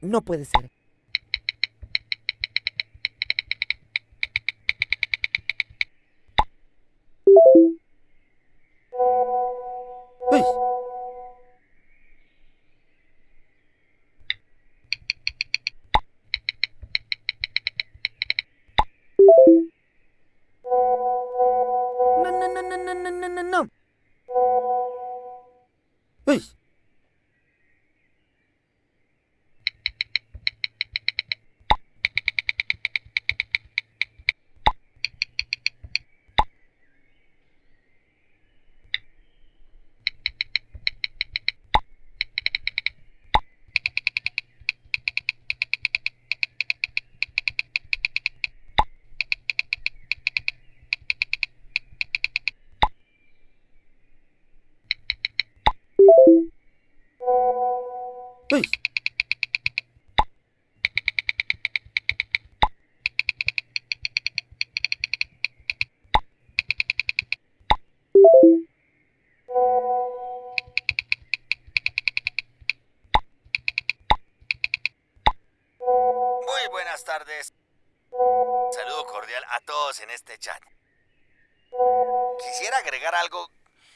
No puede ser. よし ¡Uy! Muy buenas tardes. Saludo cordial a todos en este chat. Quisiera agregar algo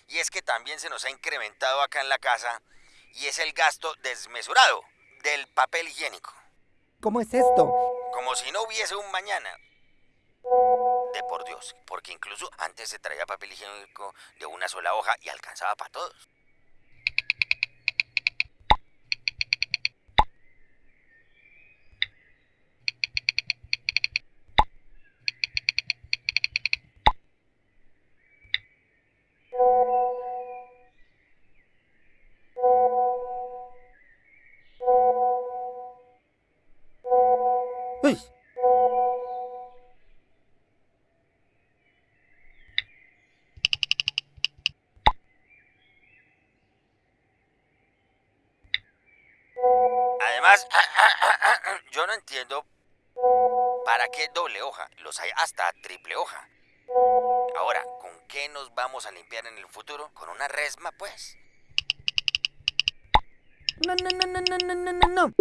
y es que también se nos ha incrementado acá en la casa y es el gasto desmesurado del papel higiénico. ¿Cómo es esto? Como si no hubiese un mañana. De por Dios, porque incluso antes se traía papel higiénico de una sola hoja y alcanzaba para todos. Además, yo no entiendo para qué doble hoja. Los hay hasta triple hoja. Ahora, ¿con qué nos vamos a limpiar en el futuro? Con una resma, pues. No, no, no, no, no, no, no, no,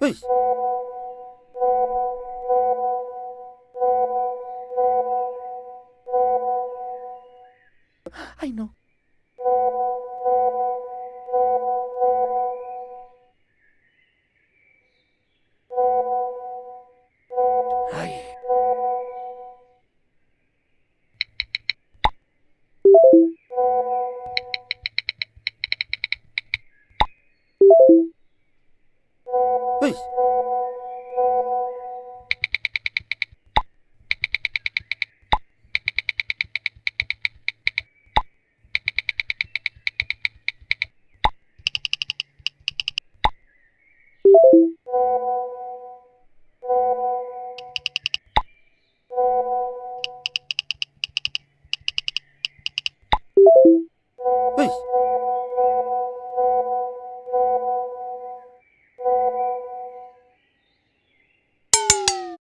Hey. I know. はい。